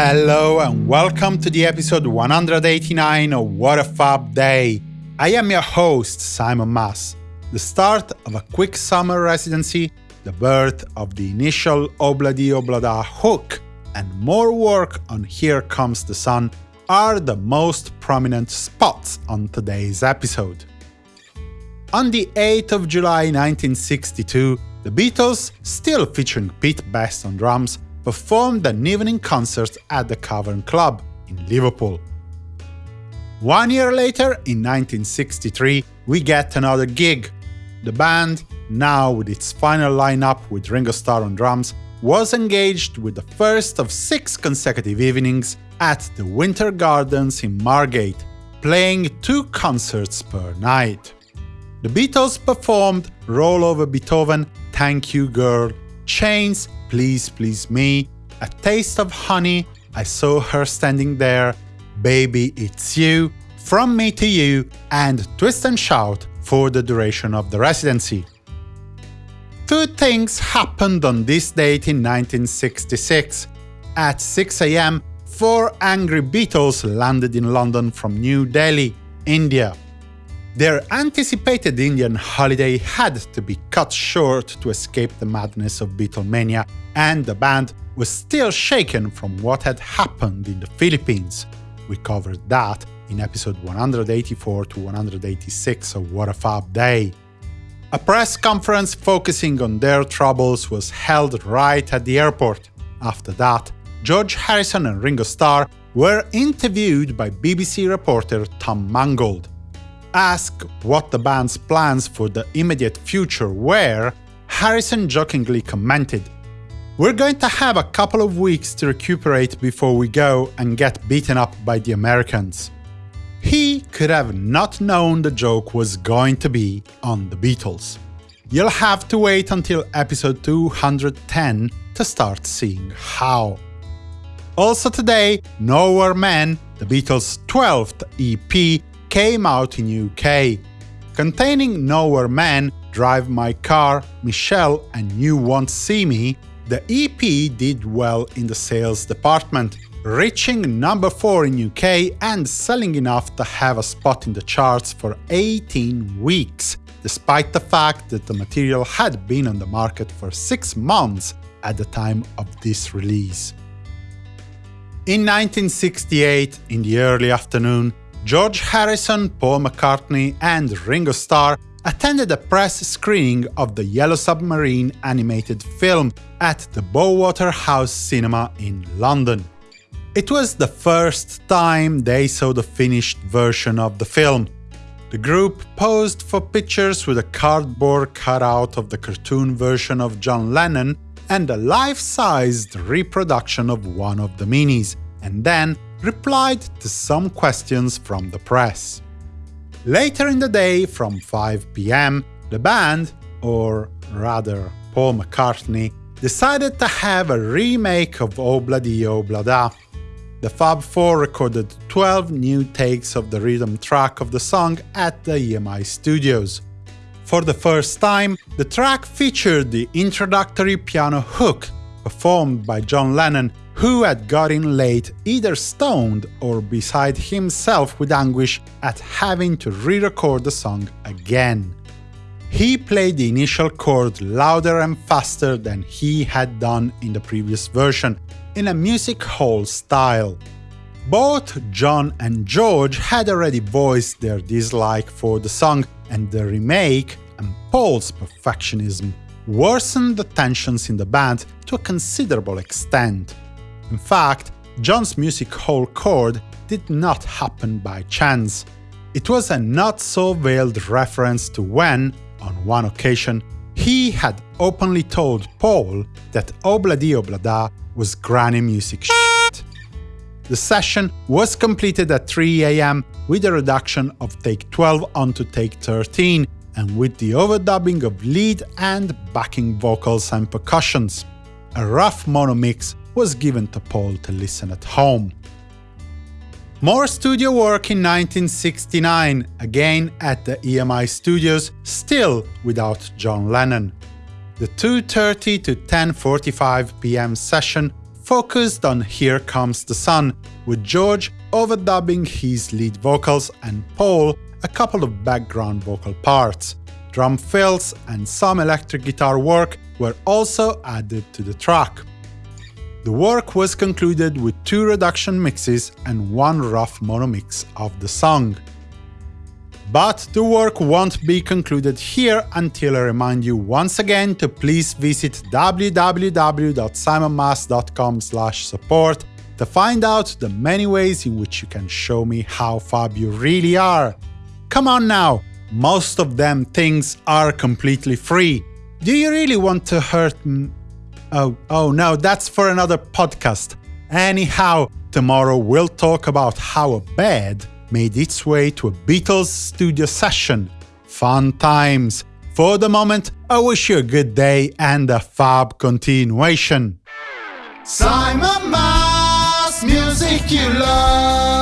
Hello and welcome to the episode 189 of What a Fab Day. I am your host, Simon Mas. The start of a quick summer residency, the birth of the initial Obladi Oblada hook, and more work on Here Comes the Sun are the most prominent spots on today's episode. On the 8th of July 1962, the Beatles, still featuring Pete Best on drums, performed an evening concert at the Cavern Club in Liverpool. One year later, in 1963, we get another gig. The band, now with its final lineup with Ringo Starr on drums, was engaged with the first of six consecutive evenings at the Winter Gardens in Margate, playing two concerts per night. The Beatles performed Roll Over Beethoven, Thank You Girl, Chains, Please Please Me, A Taste of Honey, I Saw Her Standing There, Baby It's You, From Me to You, and Twist and Shout for the duration of the residency. Two things happened on this date in 1966. At 6 am, four angry Beatles landed in London from New Delhi, India. Their anticipated Indian holiday had to be cut short to escape the madness of Beatlemania, and the band was still shaken from what had happened in the Philippines. We covered that in episode 184 to 186 of What a Fab Day. A press conference focusing on their troubles was held right at the airport. After that, George Harrison and Ringo Starr were interviewed by BBC reporter Tom Mangold. Asked what the band's plans for the immediate future were, Harrison jokingly commented, We're going to have a couple of weeks to recuperate before we go and get beaten up by the Americans. He could have not known the joke was going to be on the Beatles. You'll have to wait until episode 210 to start seeing how. Also today, Nowhere Man, the Beatles' 12th EP, came out in UK. Containing Nowhere Man, Drive My Car, Michelle and You Won't See Me, the EP did well in the sales department, reaching number 4 in UK and selling enough to have a spot in the charts for 18 weeks, despite the fact that the material had been on the market for 6 months at the time of this release. In 1968, in the early afternoon, George Harrison, Paul McCartney and Ringo Starr attended a press screening of the Yellow Submarine animated film at the Bowater House Cinema in London. It was the first time they saw the finished version of the film. The group posed for pictures with a cardboard cutout of the cartoon version of John Lennon and a life-sized reproduction of one of the minis, and then replied to some questions from the press. Later in the day, from 5 pm, the band, or rather Paul McCartney, decided to have a remake of oh Obladi Oblada. Oh the Fab Four recorded 12 new takes of the rhythm track of the song at the EMI studios. For the first time, the track featured the introductory piano hook, performed by John Lennon who had got in late either stoned or beside himself with anguish at having to re-record the song again. He played the initial chord louder and faster than he had done in the previous version, in a music hall style. Both John and George had already voiced their dislike for the song, and the remake and Paul's perfectionism worsened the tensions in the band to a considerable extent. In fact, John's music hall chord did not happen by chance. It was a not-so-veiled reference to when, on one occasion, he had openly told Paul that Obladi Oblada was granny music shit. The session was completed at 3 am with a reduction of take 12 onto take 13, and with the overdubbing of lead and backing vocals and percussions. A rough mono mix was given to Paul to listen at home. More studio work in 1969, again at the EMI studios, still without John Lennon. The 2.30 to 10.45 pm session focused on Here Comes the Sun, with George overdubbing his lead vocals and Paul a couple of background vocal parts. Drum fills and some electric guitar work were also added to the track. The work was concluded with two reduction mixes and one rough mono mix of the song. But the work won't be concluded here until I remind you once again to please visit www.simonmas.com support to find out the many ways in which you can show me how fab you really are. Come on now, most of them things are completely free. Do you really want to hurt Oh, oh no, that's for another podcast. Anyhow, tomorrow we'll talk about how a bed made its way to a Beatles studio session. Fun times! For the moment, I wish you a good day and a fab continuation. Simon Mas, music you love.